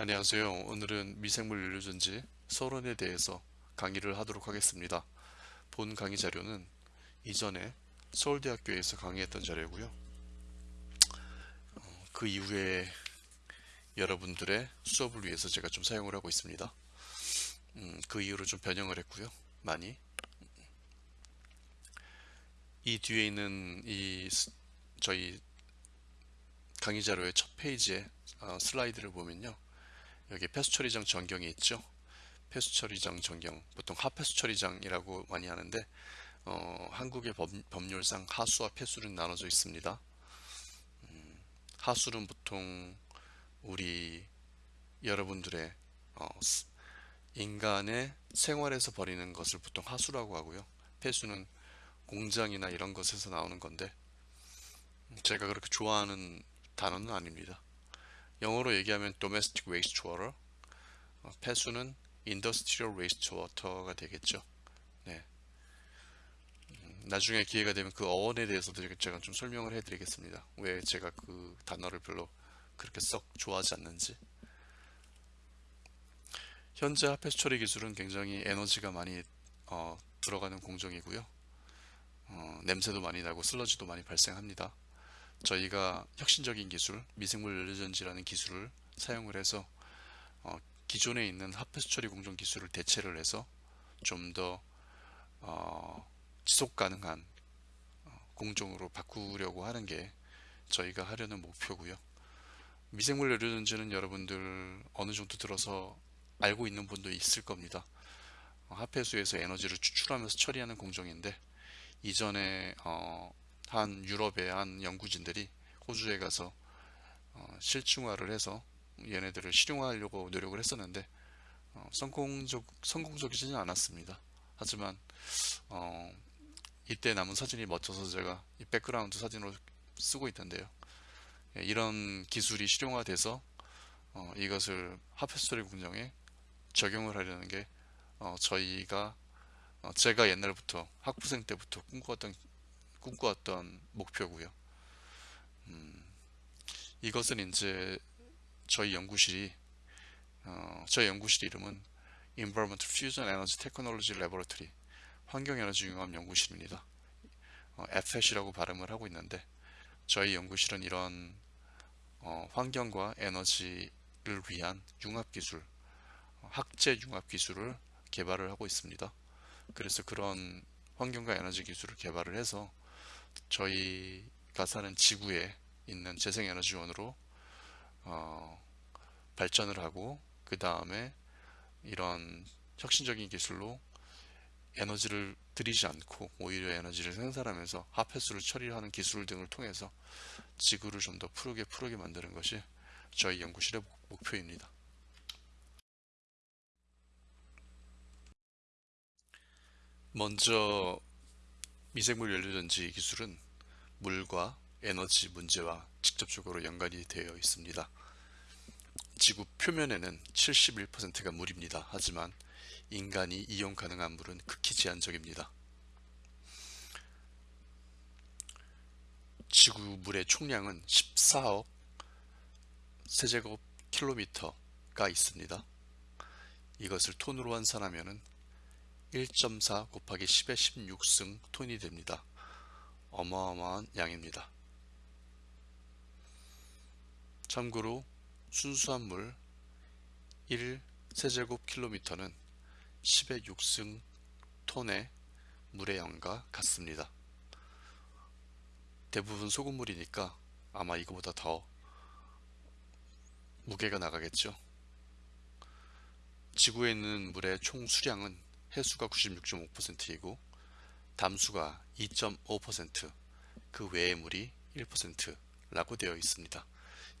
안녕하세요. 오늘은 미생물 연료전지 서론에 대해서 강의를 하도록 하겠습니다. 본 강의 자료는 이전에 서울대학교에서 강의했던 자료고요. 어, 그 이후에 여러분들의 수업을 위해서 제가 좀 사용을 하고 있습니다. 음, 그 이후로 좀 변형을 했고요. 많이. 이 뒤에 있는 이 저희 강의 자료의 첫 페이지에 어, 슬라이드를 보면요. 여기 폐수 처리장 전경이 있죠. 폐수 처리장 전경, 보통 하폐수 처리장이라고 많이 하는데 어, 한국의 법, 률상 하수와 폐수는 나눠져 있습니다. 음, 하수는 보통 우리 여러분들의 어, 인간의 생활에서 버리는 것을 보통 하수라고 하고요. 폐수는 공장이나 이런 것에서 나오는 건데 제가 그렇게 좋아하는 단어는 아닙니다. 영어로 얘기하면 domestic wastewater 어, 폐수는 industrial wastewater가 되겠죠. 네. 음, 나중에 기회가 되면 그 어원에 대해서도 제가 좀 설명을 해 드리겠습니다. 왜 제가 그 단어를 별로 그렇게 썩 좋아하지 않는지. 현재 핫폐수 처리 기술은 굉장히 에너지가 많이 어, 들어가는 공정이고요. 어, 냄새도 많이 나고 슬러지도 많이 발생합니다 저희가 혁신적인 기술, 미생물 연료전지라는 기술을 사용을 해서 어, 기존에 있는 핫폐수 처리 공정 기술을 대체를 해서 좀더 어, 지속 가능한 어, 공정으로 바꾸려고 하는 게 저희가 하려는 목표고요. 미생물 연료전지는 여러분들 어느 정도 들어서 알고 있는 분도 있을 겁니다. 어, 하폐수에서 에너지를 추출하면서 처리하는 공정인데 이전에 어, 한 유럽의 한 연구진들이 호주에 가서 어, 실증화를 해서 얘네들을 실용화하려고 노력을 했었는데 어, 성공적, 성공적이지는 않았습니다. 하지만 어, 이때 남은 사진이 멋져서 제가 이 background 사진으로 쓰고 있던데요. 예, 이런 기술이 실용화돼서 어, 이것을 하페스토리 공정에 적용을 하려는 게 어, 저희가 어, 제가 옛날부터 학부생 때부터 꿈꿔왔던 꿈꿔왔던 목표고요. 음, 이것은 이제 저희 연구실이 어, 저희 연구실 이름은 Environmental Fusion Energy Technology Laboratory 환경에너지 융합 연구실입니다. 어, FET이라고 발음을 하고 있는데 저희 연구실은 이런 어, 환경과 에너지를 위한 융합기술 학제 융합기술을 개발을 하고 있습니다. 그래서 그런 환경과 에너지 기술을 개발을 해서 저희가 사는 지구에 있는 재생에너지원으로 어, 발전을 하고 그 다음에 이런 혁신적인 기술로 에너지를 들이지 않고 오히려 에너지를 생산하면서 하폐수를 처리하는 기술 등을 통해서 지구를 좀 더 푸르게 푸르게 만드는 것이 저희 연구실의 목표입니다. 먼저 미생물 연료전지 기술은 물과 에너지 문제와 직접적으로 연관이 되어 있습니다. 지구 표면에는 71%가 물입니다. 하지만 인간이 이용 가능한 물은 극히 제한적입니다. 지구 물의 총량은 14억 세제곱 킬로미터가 있습니다. 이것을 톤으로 환산하면 1.4 곱하기 10의 16승 톤이 됩니다. 어마어마한 양입니다. 참고로 순수한 물 1세제곱 킬로미터는 10의 6승 톤의 물의 양과 같습니다. 대부분 소금물이니까 아마 이거보다 더 무게가 나가겠죠. 지구에 있는 물의 총 수량은 해수가 96.5%이고 담수가 2.5%그 외의 물이 1%라고 되어 있습니다.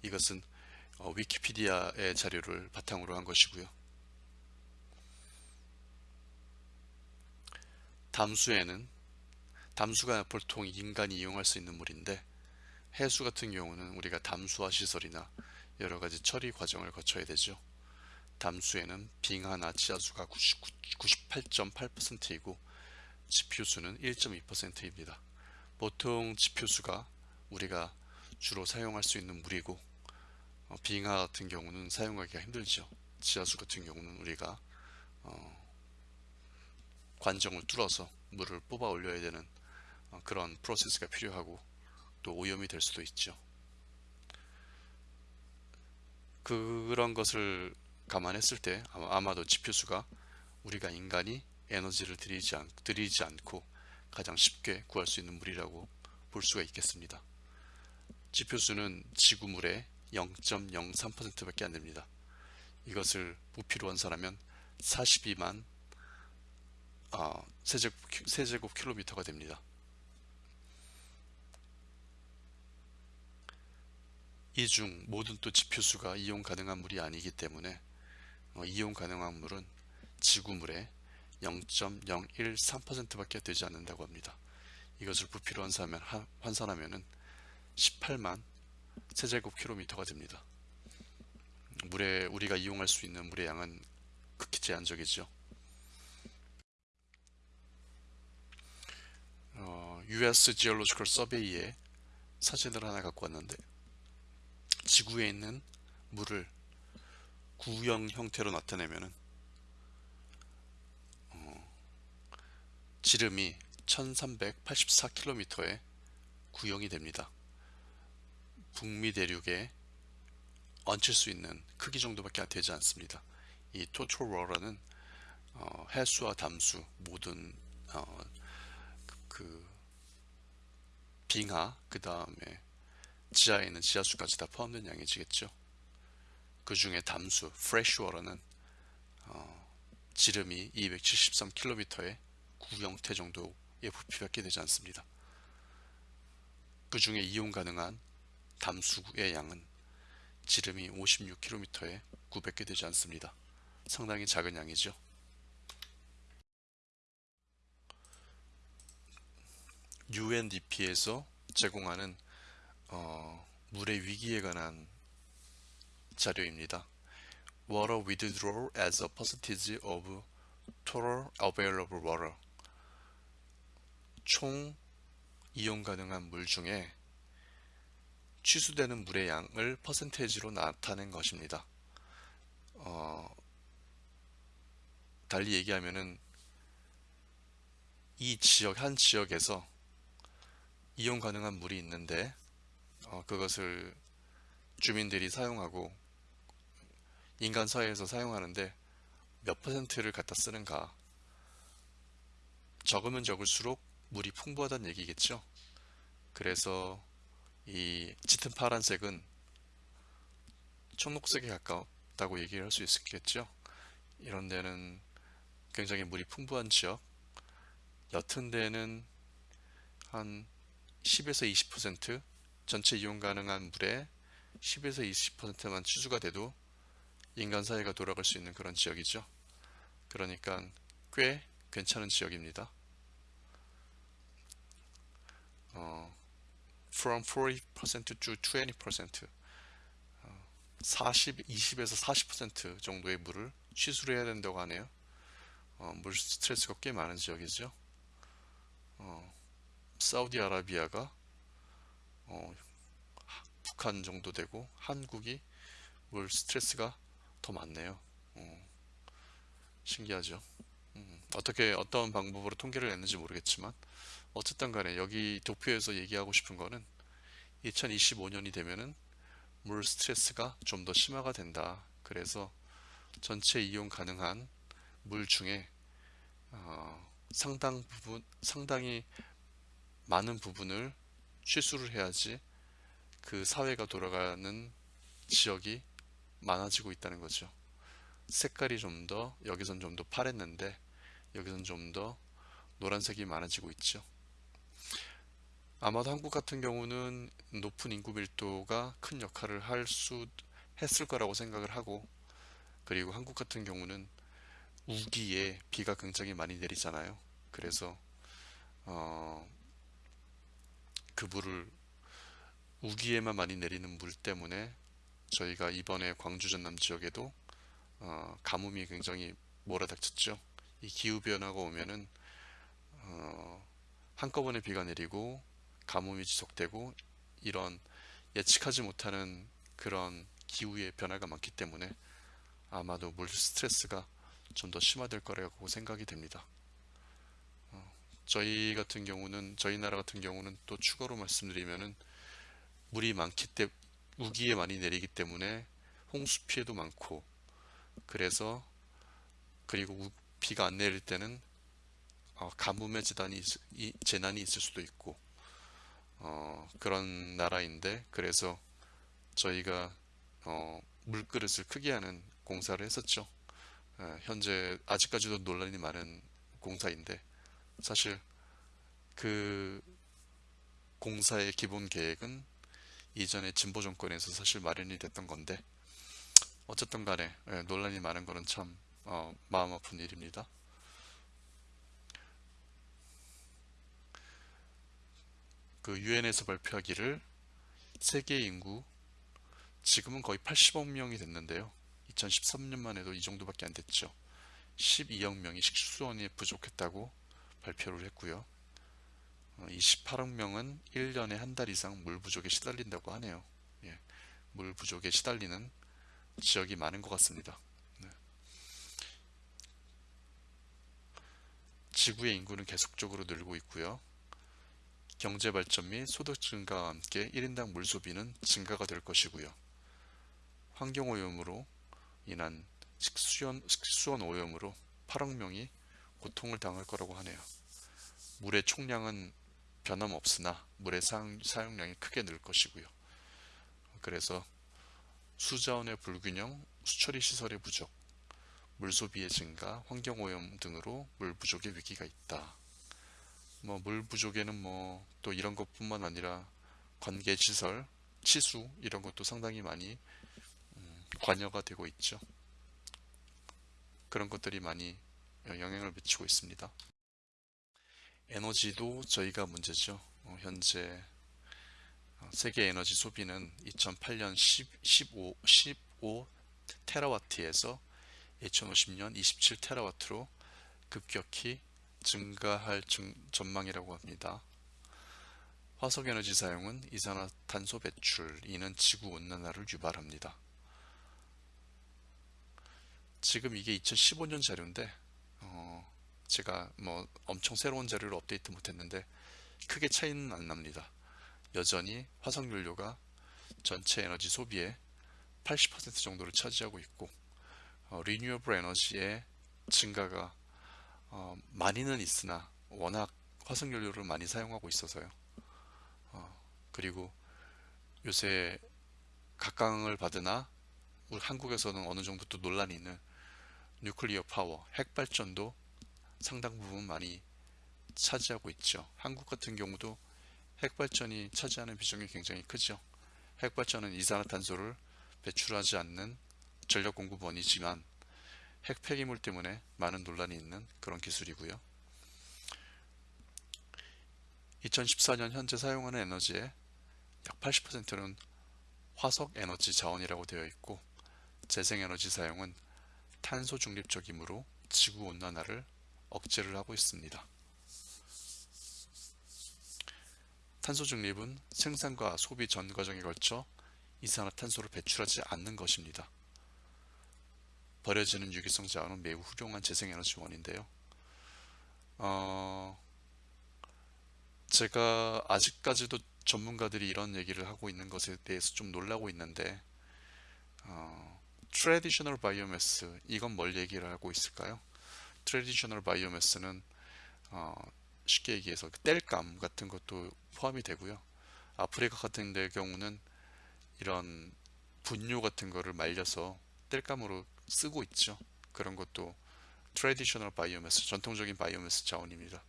이것은 어, 위키피디아의 자료를 바탕으로 한 것이고요. 담수에는 담수가 보통 인간이 이용할 수 있는 물인데 해수 같은 경우는 우리가 담수화 시설이나 여러 가지 처리 과정을 거쳐야 되죠. 담수에는 빙하나 지하수가 98.8%이고 지표수는 1.2%입니다. 보통 지표수가 우리가 주로 사용할 수 있는 물이고 어, 빙하 같은 경우는 사용하기가 힘들죠. 지하수 같은 경우는 우리가 어, 관정을 뚫어서 물을 뽑아 올려야 되는 어, 그런 프로세스가 필요하고 또 오염이 될 수도 있죠. 그런 것을 감안했을 때 아마- 아마 도 지표수가 우리가 인간이 에너지를 들이지, 않, 들이지 않고 가장 쉽게 구할 수 있는 물이라고 볼 수가 있겠습니다. 지표수는 지구물의 0.03%밖에 안 됩니다. 이것을 부피로 환산하면 42만 어, 세제곱, 세제곱 킬로미터가 됩니다. 이 중 모든 또 지표수가 이용 가능한 물이 아니기 때문에 어, 이용 가능한 물은 지구물의 0.013%밖에 되지 않는다고 합니다. 이것을 부피로 환산하면, 환산하면은 18만 세제곱 킬로미터가 됩니다. 물에 우리가 이용할 수 있는 물의 양은 극히 제한적이죠. 어, US Geological Survey의 사진을 하나 갖고 왔는데 지구에 있는 물을 구형 형태로 나타내면은 어, 지름이 1384km의 구형이 됩니다. 북미 대륙에 얹힐 수 있는 크기 정도밖에 되지 않습니다. 이 토토로라는 어, 해수와 담수 모든 어, 그 빙하 그 다음에 지하에 있는 지하수까지 다 포함된 양이지겠죠. 그 중에 담수 fresh water는 어, 지름이 273km의 구형태 정도의 부피밖에 되지 않습니다. 그 중에 이용 가능한 담수의 양은 지름이 56km에 900개 되지 않습니다. 상당히 작은 양이죠. UNDP에서 제공하는 어, 물의 위기에 관한 자료입니다. Water withdrawal as a percentage of total available water. 총 이용 가능한 물 중에 취수되는 물의 양을 퍼센테이지로 나타낸 것입니다. 어, 달리 얘기하면은 이 지역 한 지역에서 이용 가능한 물이 있는데 어, 그것을 주민들이 사용하고 인간 사회에서 사용하는데 몇 퍼센트를 갖다 쓰는가? 적으면 적을수록 물이 풍부하다는 얘기겠죠? 그래서 이 짙은 파란색은 청록색에 가깝다고 얘기를 할 수 있겠죠? 이런 데는 굉장히 물이 풍부한 지역. 옅은 데는 한 10에서 20% 전체 이용 가능한 물의 10에서 20%만 취수가 돼도 인간 사회가 돌아갈 수 있는 그런 지역이죠. 그러니까 꽤 괜찮은 지역입니다. 어, from 40% to 20% 어, 40, 20에서 40% 정도의 물을 취수를 해야 된다고 하네요. 어, 물 스트레스가 꽤 많은 지역이죠. 어, 사우디아라비아가 어, 북한 정도 되고 한국이 물 스트레스가 더 많네요. 어, 신기하죠. 음, 어떻게 어떤 방법으로 통계를 냈는지 모르겠지만 어쨌든 간에 여기 도표에서 얘기하고 싶은 거는 2025년이 되면은 물 스트레스가 좀 더 심화가 된다. 그래서 전체 이용 가능한 물 중에 어, 상당 부분 상당히 많은 부분을 취수를 해야지 그 사회가 돌아가는 지역이 많아지고 있다는 거죠. 색깔이 좀 더 여기선 좀 더 파랬는데 여기선 좀 더 노란색이 많아지고 있죠. 아마도 한국 같은 경우는 높은 인구 밀도가 큰 역할을 할 수 했을 거라고 생각을 하고 그리고 한국 같은 경우는 우기에 비가 굉장히 많이 내리잖아요. 그래서 어, 그 물을 우기에만 많이 내리는 물 때문에 저희가 이번에 광주 전남 지역에도 어, 가뭄이 굉장히 몰아닥쳤죠. 이 기후 변화가 오면은 어, 한꺼번에 비가 내리고 가뭄이 지속되고 이런 예측하지 못하는 그런 기후의 변화가 많기 때문에 아마도 물 스트레스가 좀 더 심화될 거라고 생각이 됩니다. 어, 저희 같은 경우는 저희 나라 같은 경우는 또 추가로 말씀드리면은 물이 많기 때문에 우기에 많이 내리기 때문에 홍수 피해도 많고 그래서 그리고 우- 비가 안 내릴 때는 어, 가뭄의 재난이, 재난이 있을 수도 있고 어, 그런 나라인데 그래서 저희가 어, 물그릇을 크게 하는 공사를 했었죠. 예, 현재 아직까지도 논란이 많은 공사인데 사실 그 공사의 기본 계획은 이전에 진보 정권에서 사실 마련이 됐던 건데 어쨌든 간에 예, 논란이 많은 거는 참 어, 마음 아픈 일입니다. 그 유엔에서 발표하기를 세계 인구 지금은 거의 80억 명이 됐는데요. 2013년만 해도 이 정도밖에 안 됐죠. 12억 명이 식수원이 부족했다고 발표를 했고요. 어, 28억 명은 1년에 한 달 이상 물 부족에 시달린다고 하네요. 예, 물 부족에 시달리는 지역이 많은 것 같습니다. 네. 지구의 인구는 계속적으로 늘고 있고요. 경제 발전 및 소득 증가와 함께 1인당 물 소비는 증가가 될 것이고요. 환경 오염으로 인한 식수원, 식수원 오염으로 8억 명이 고통을 당할 거라고 하네요. 물의 총량은 변함없으나 물의 사용, 사용량이 크게 늘 것이고요. 그래서 수자원의 불균형, 수처리 시설의 부족, 물 소비의 증가, 환경 오염 등으로 물 부족의 위기가 있다. 뭐 물 부족에는 뭐 또 이런 것뿐만 아니라 관계 시설, 치수 이런 것도 상당히 많이 음, 관여가 되고 있죠. 그런 것들이 많이 영향을 미치고 있습니다. 에너지도 저희가 문제죠. 어, 현재 어, 세계 에너지 소비는 2008년 10, 15, 15 테라와트에서 2050년 27 테라와트로 급격히 증가할 증- 전망이라고 합니다. 화석에너지 사용은 이산화탄소 배출, 이는 지구 온난화를 유발합니다. 지금 이게 2015년 자료인데 어, 제가 뭐 엄청 새로운 자료를 업데이트 못했는데 크게 차이는 안 납니다. 여전히 화석연료가 전체 에너지 소비의 80% 정도를 차지하고 있고 어, 리뉴어블 에너지의 증가가 어, 많이는 있으나 워낙 화석연료를 많이 사용하고 있어서요. 어, 그리고 요새 각광을 받으나 우리 한국에서는 어느 정도 또 논란이 있는 뉴클리어 파워, 핵발전도 상당 부분 많이 차지하고 있죠. 한국 같은 경우도 핵발전이 차지하는 비중이 굉장히 크죠. 핵발전은 이산화탄소를 배출하지 않는 전력 공급원이지만 핵 폐기물 때문에 많은 논란이 있는 그런 기술이고요. 2014년 현재 사용하는 에너지의 약 80%는 화석 에너지 자원이라고 되어 있고 재생에너지 사용은 탄소 중립적이므로 지구 온난화를 억제를 하고 있습니다. 탄소 중립은 생산과 소비 전 과정에 걸쳐 이산화탄소를 배출하지 않는 것입니다. 버려지는 유기성 자원은 매우 훌륭한 재생에너지원인데요. 어, 제가 아직까지도 전문가들이 이런 얘기를 하고 있는 것에 대해서 좀 놀라고 있는데 어, traditional biomass 이건 뭘 얘기를 하고 있을까요? Traditional biomass는 어, 쉽게 얘기해서 그 땔감 같은 것도 포함이 되고요. 아프리카 같은 데 경우는 이런 분뇨 같은 거를 말려서 땔감으로 쓰고 있죠. 그런 것도 traditional biomass, 전통적인 바이오매스 자원입니다.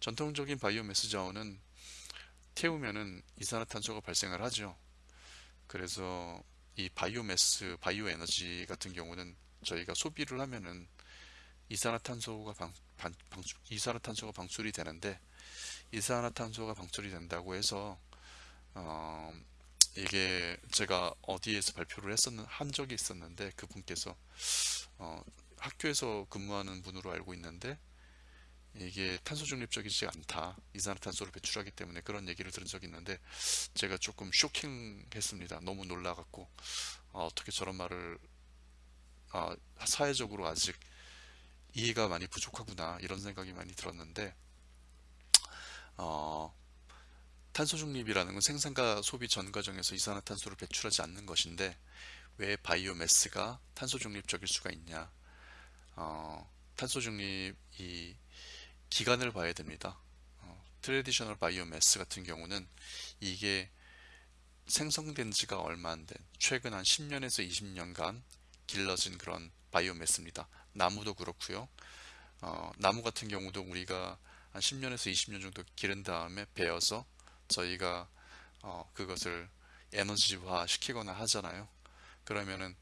전통적인 바이오매스 자원은 태우면은 이산화탄소가 발생을 하죠. 그래서 이 바이오매스, 바이오 에너지 같은 경우는 저희가 소비를 하면은 이산화탄소가 방, 방, 방출, 이산화탄소가 방출이 되는데 이산화탄소가 방출이 된다고 해서 어, 이게 제가 어디에서 발표를 했었는 한 적이 있었는데 그분께서 어, 학교에서 근무하는 분으로 알고 있는데 이게 탄소 중립적이지 않다. 이산화탄소를 배출하기 때문에 그런 얘기를 들은 적이 있는데 제가 조금 쇼킹했습니다. 너무 놀라갖고 아, 어떻게 저런 말을 아, 사회적으로 아직 이해가 많이 부족하구나 이런 생각이 많이 들었는데 어, 탄소 중립이라는 건 생산과 소비 전 과정에서 이산화탄소를 배출하지 않는 것인데 왜 바이오매스가 탄소 중립적일 수가 있냐? 어, 탄소 중립이 기간을 봐야 됩니다. 어, traditional 바이오매스 같은 경우는 이게 생성된 지가 얼마 안 된 최근 한 10년에서 20년간 길러진 그런 바이오매스입니다. 나무도 그렇고요. 어, 나무 같은 경우도 우리가 한 10년에서 20년 정도 기른 다음에 베어서 저희가 어, 그것을 에너지화 시키거나 하잖아요. 그러면은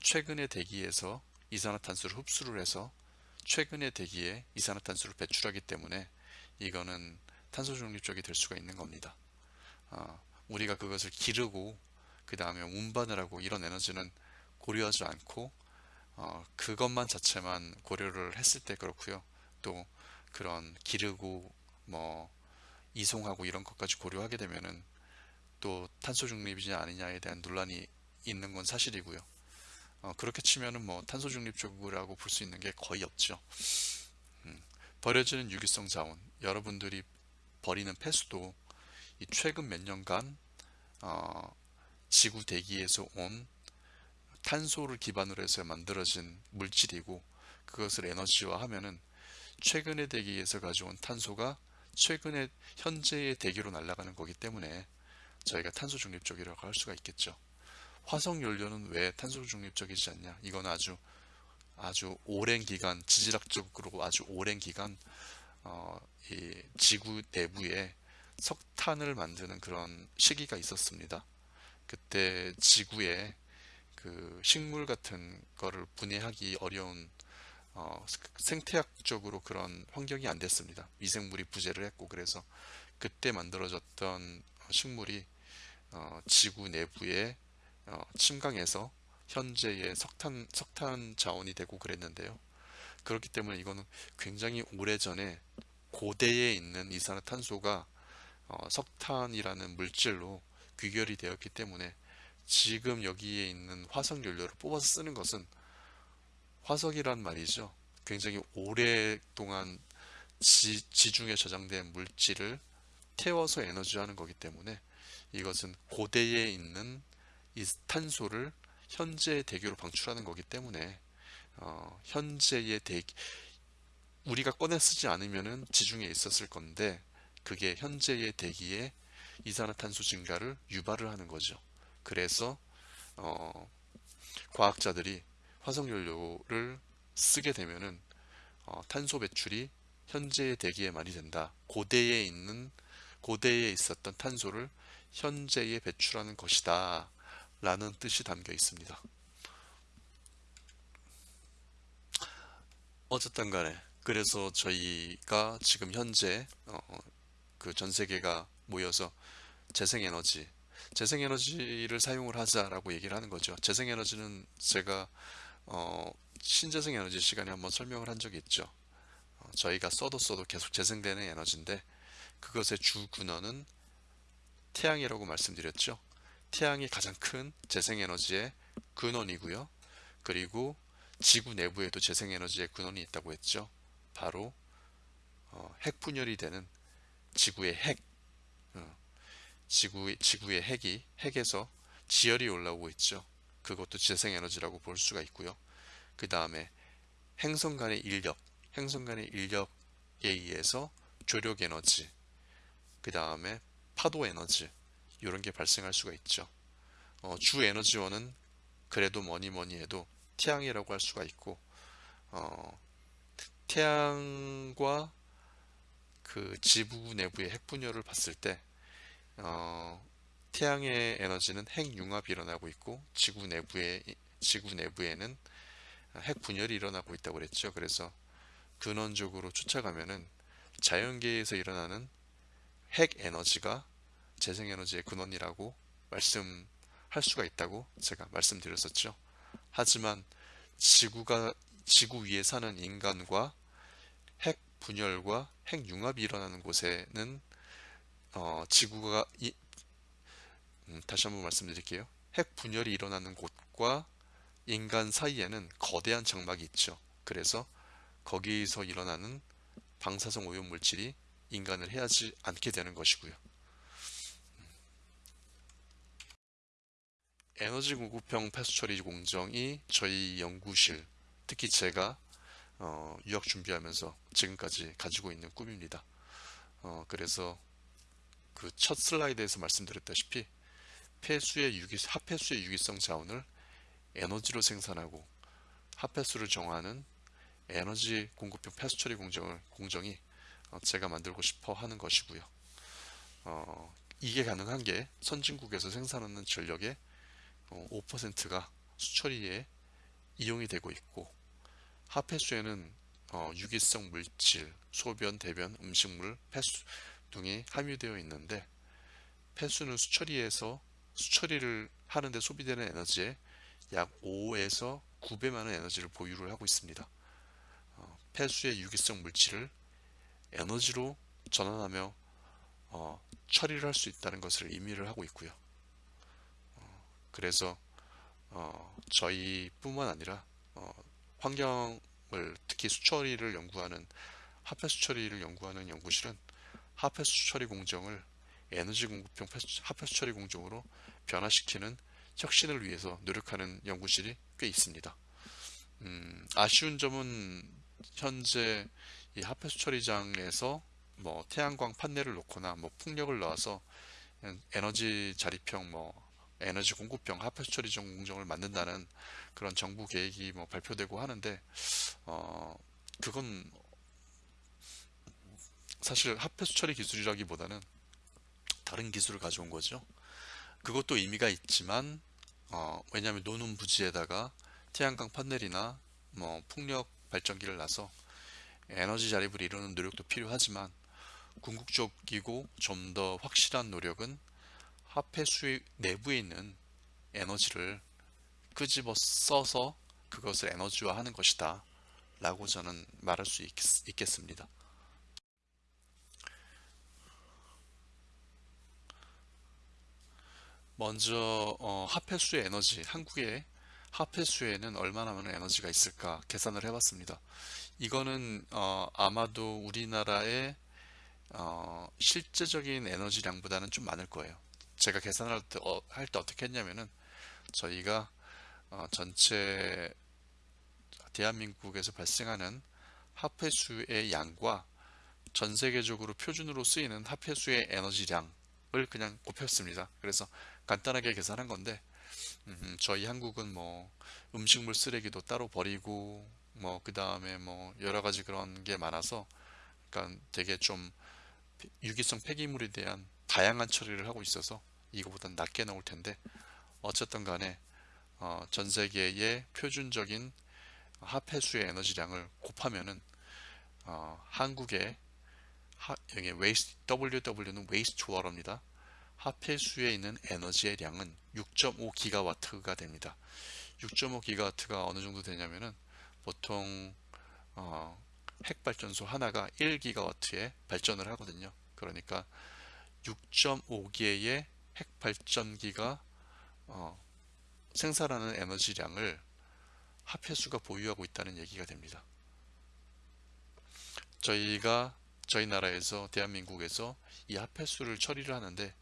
최근의 대기에서 이산화탄소를 흡수를 해서 최근의 대기에 이산화탄소를 배출하기 때문에 이거는 탄소 중립적이 될 수가 있는 겁니다. 어, 우리가 그것을 기르고 그 다음에 운반을 하고 이런 에너지는 고려하지 않고 어, 그것만 자체만 고려를 했을 때 그렇고요 또 그런 기르고 뭐 이송하고 이런 것까지 고려하게 되면은 또 탄소 중립이지 아니냐에 대한 논란이 있는 건 사실이고요. 어, 그렇게 치면은 뭐 탄소 중립적이라고 볼 수 있는 게 거의 없죠. 음, 버려지는 유기성 자원, 여러분들이 버리는 폐수도 이 최근 몇 년간 어, 지구 대기에서 온 탄소를 기반으로 해서 만들어진 물질이고 그것을 에너지화하면은 최근의 대기에서 가져온 탄소가 최근에 현재의 대기로 날아가는 거기 때문에 저희가 탄소 중립적이라고 할 수가 있겠죠. 화석 연료는 왜 탄소 중립적이지 않냐? 이건 아주 아주 오랜 기간 지질학적으로 아주 오랜 기간 어, 이 지구 내부에 석탄을 만드는 그런 시기가 있었습니다. 그때 지구에 그 식물 같은 거를 분해하기 어려운 어, 생태학적으로 그런 환경이 안 됐습니다. 미생물이 부재를 했고 그래서 그때 만들어졌던 식물이 어, 지구 내부에 어, 침강해서 현재의 석탄 석탄 자원이 되고 그랬는데요. 그렇기 때문에 이거는 굉장히 오래전에 고대에 있는 이산화탄소가 어, 석탄이라는 물질로 귀결이 되었기 때문에 지금 여기에 있는 화석 연료를 뽑아서 쓰는 것은 화석이란 말이죠. 굉장히 오랫동안 지, 지중에 저장된 물질을 태워서 에너지하는 거기 때문에 이것은 고대에 있는 이 탄소를 현재의 대기로 방출하는 거기 때문에 어, 현재의 대기 우리가 꺼내 쓰지 않으면 지중해 있었을 건데 그게 현재의 대기에 이산화탄소 증가를 유발을 하는 거죠. 그래서 어, 과학자들이 화석연료를 쓰게 되면은 어, 탄소 배출이 현재의 대기에 많이 된다. 고대에 있는 고대에 있었던 탄소를 현재에 배출하는 것이다. 라는 뜻이 담겨 있습니다. 어쨌든 간에 그래서 저희가 지금 현재 어, 그 전 세계가 모여서 재생에너지 재생에너지를 사용을 하자라고 얘기를 하는 거죠. 재생에너지는 제가 어, 신재생에너지 시간에 한번 설명을 한 적이 있죠. 어, 저희가 써도 써도 계속 재생되는 에너지인데 그것의 주 근원은 태양이라고 말씀드렸죠. 태양이 가장 큰 재생에너지의 근원이고요. 그리고 지구 내부에도 재생에너지의 근원이 있다고 했죠. 바로 어, 핵 분열이 되는 지구의 핵 어, 지구, 지구의 핵이 핵에서 지열이 올라오고 있죠. 그것도 재생에너지라고 볼 수가 있고요. 그 다음에 행성 간의 인력, 행성 간의 인력에 의해서 조력 에너지, 그 다음에 파도 에너지 이런 게 발생할 수가 있죠. 어, 주 에너지원은 그래도 뭐니 뭐니 해도 태양이라고 할 수가 있고 어, 태양과 그 지구 내부의 핵분열을 봤을 때 어, 태양의 에너지는 핵 융합이 일어나고 있고 지구 내부에 지구 내부에는 핵 분열이 일어나고 있다고 그랬죠. 그래서 근원적으로 쫓아가면은 자연계에서 일어나는 핵 에너지가 재생 에너지의 근원이라고 말씀할 수가 있다고 제가 말씀드렸었죠. 하지만 지구가 지구 위에 사는 인간과 핵 분열과 핵 융합이 일어나는 곳에는 어, 지구가 이, 음, 다시 한번 말씀드릴게요. 핵 분열이 일어나는 곳과 인간 사이에는 거대한 장막이 있죠. 그래서 거기서 일어나는 방사성 오염 물질이 인간을 해하지 않게 되는 것이고요. 에너지 공급형 폐수 처리 공정이 저희 연구실, 특히 제가 어, 유학 준비하면서 지금까지 가지고 있는 꿈입니다. 어, 그래서 그 첫 슬라이드에서 말씀드렸다시피 폐수의 유기, 합폐수의 유기성 자원을 에너지로 생산하고 합폐수를 정하는 에너지 공급형 폐수 처리 공정을, 공정이 어, 제가 만들고 싶어 하는 것이고요. 어, 이게 가능한 게 선진국에서 생산하는 전력의 5%가 수처리에 이용이 되고 있고 하폐수에는 어, 유기성 물질, 소변, 대변, 음식물, 폐수 등이 함유되어 있는데 폐수는 수처리에서 수처리를 하는데 소비되는 에너지의 약 5에서 9배 많은 에너지를 보유를 하고 있습니다. 어, 폐수의 유기성 물질을 에너지로 전환하며 어, 처리를 할 수 있다는 것을 의미를 하고 있고요. 어, 그래서 어, 저희뿐만 아니라 어, 환경을 특히 수처리를 연구하는 하폐 수처리를 연구하는 연구실은 하폐 수 처리 공정을 에너지 공급형 하폐 수 처리 공정으로 변화시키는 혁신을 위해서 노력하는 연구실이 꽤 있습니다. 음, 아쉬운 점은 현재 이 하폐 수 처리장에서 뭐 태양광 판넬을 놓거나 뭐 풍력을 넣어서 에너지 자립형 뭐 에너지 공급형 하폐 수 처리 공정을 만든다는 그런 정부 계획이 뭐 발표되고 하는데 어 그건 사실 하폐 수처리 기술이라기보다는 다른 기술을 가져온 거죠. 그것도 의미가 있지만 어 왜냐하면 노는 부지에다가 태양광 판넬이나 뭐 풍력 발전기를 놔서 에너지 자립을 이루는 노력도 필요하지만 궁극적이고 좀 더 확실한 노력은 화폐수 내부에 있는 에너지를 끄집어 써서 그것을 에너지화 하는 것이다 라고 저는 말할 수 있, 겠습니다 먼저 어, 화폐수의 에너지 한국의 화폐수에는 얼마나 많은 에너지가 있을까 계산을 해봤습니다 이거는 어, 아마도 우리나라의 어, 실제적인 에너지량보다는 좀 많을 거예요 제가 계산할 때, 어, 할때 어떻게 했냐면은 저희가 어, 전체 대한민국에서 발생하는 합폐수의 양과 전 세계적으로 표준으로 쓰이는 합폐수의 에너지량을 그냥 곱했습니다. 그래서 간단하게 계산한 건데 음, 저희 한국은 뭐 음식물 쓰레기도 따로 버리고 뭐 그 다음에 뭐 여러 가지 그런 게 많아서 그러니까 되게 좀 유기성 폐기물에 대한 다양한 처리를 하고 있어서 이거보다 낮게 나올 텐데 어쨌든 간에 어, 전 세계의 표준적인 합폐수의 에너지량을 곱하면은 어, 한국의 하, 여기 waste, WW는 waste water입니다. 합폐수에 있는 에너지의 양은 6.5 기가와트가 됩니다. 6.5 기가와트가 어느 정도 되냐면은 보통 어, 핵발전소 하나가 1기가와트에 발전을 하거든요. 그러니까 6.5개의 핵발전기가 어, 생산하는 에너지량을 합해수가 보유하고 있다는 얘기가 됩니다. 저희가 저희 나라에서 대한민국에서 이 합해수를 처리를 하는데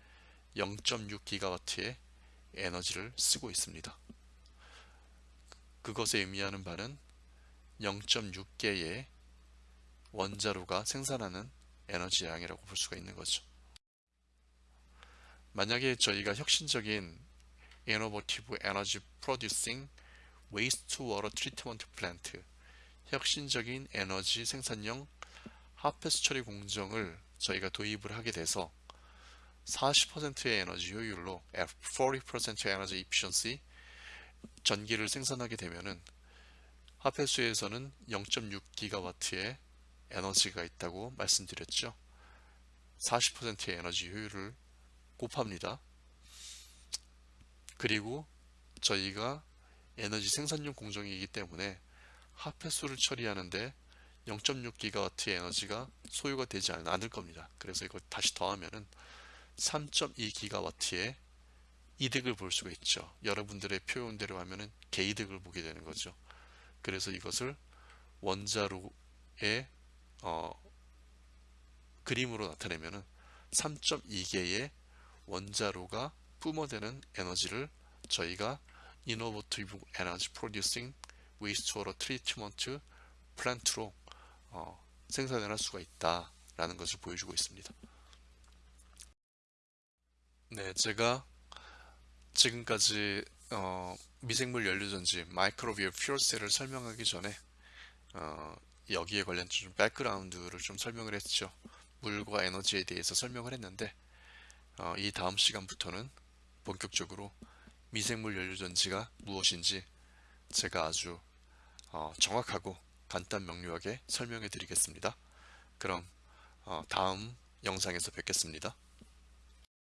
0.6기가와트의 에너지를 쓰고 있습니다. 그것에 의미하는 바는 0.6개의 원자로가 생산하는 에너지량이라고 볼 수가 있는 거죠. 만약에 저희가 혁신적인 Innovative Energy Producing Wastewater Treatment Plant 혁신적인 에너지 생산용 하폐수 처리 공정을 저희가 도입을 하게 돼서 40%의 에너지 효율로 40% 에너지 efficiency 전기를 생산하게 되면은 하폐수에서는 0.6기가와트의 에너지가 있다고 말씀드렸죠. 40%의 에너지 효율을 곱합니다. 그리고 저희가 에너지 생산용 공정이기 때문에 합폐수를 처리하는데 0.6기가와트의 에너지가 소요가 되지 않- 않을 겁니다. 그래서 이거 다시 더하면은 3.2기가와트의 이득을 볼 수가 있죠. 여러분들의 표현대로 하면은 개이득을 보게 되는 거죠. 그래서 이것을 원자로의 어, 그림으로 나타내면은 3.2개의 원자로가 뿜어대는 에너지를 저희가 Innovative Energy Producing Wastewater Treatment Plant로 어, 생산을 할 수가 있다라는 것을 보여주고 있습니다. 네, 제가 지금까지 어, 미생물 연료전지 마이크로비어 퓨얼셀을 설명하기 전에 어, 여기에 관련 좀 백그라운드를 좀 설명을 했죠. 물과 에너지에 대해서 설명을 했는데 어, 이 다음 시간부터는 본격적으로 미생물 연료전지가 무엇인지 제가 아주 어, 정확하고 간단 명료하게 설명해 드리겠습니다. 그럼 어, 다음 영상에서 뵙겠습니다.